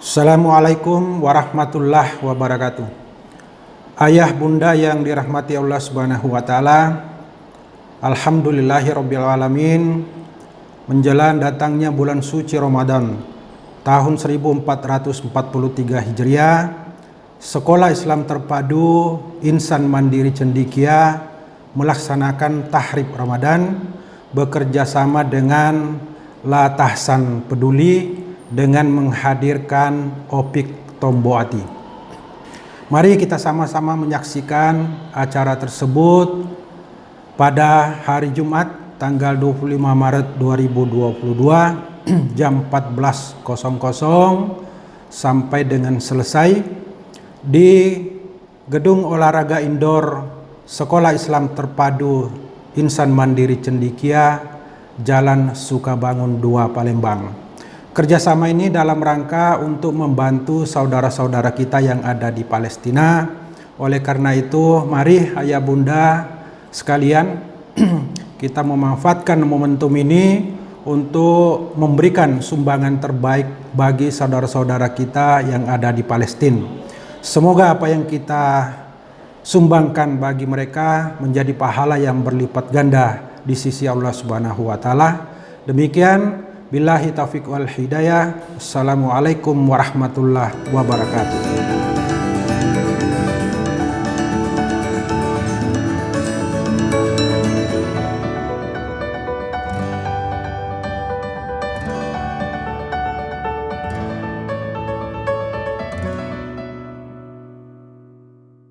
Assalamualaikum warahmatullahi wabarakatuh. Ayah bunda yang dirahmati Allah Subhanahu wa taala. Alhamdulillahirabbil. Menjelang datangnya bulan suci Ramadan tahun 1443 Hijriah, Sekolah Islam Terpadu Insan Mandiri Cendikia melaksanakan tahrib Ramadan bekerja sama dengan La Tahsan Peduli dengan menghadirkan Opik Tomboati. Mari kita sama-sama menyaksikan acara tersebut pada hari Jumat tanggal 25 Maret 2022 jam 14.00 sampai dengan selesai di Gedung Olahraga Indoor Sekolah Islam Terpadu Insan Mandiri Cendikia Jalan Sukabangun 2 Palembang. Kerjasama ini dalam rangka untuk membantu saudara-saudara kita yang ada di Palestina. Oleh karena itu, mari ayah bunda sekalian kita memanfaatkan momentum ini untuk memberikan sumbangan terbaik bagi saudara-saudara kita yang ada di Palestina. Semoga apa yang kita sumbangkan bagi mereka menjadi pahala yang berlipat ganda di sisi Allah Subhanahu wa taala. Demikian Billahi taufiq wal hidayah. Assalamualaikum warahmatullahi wabarakatuh.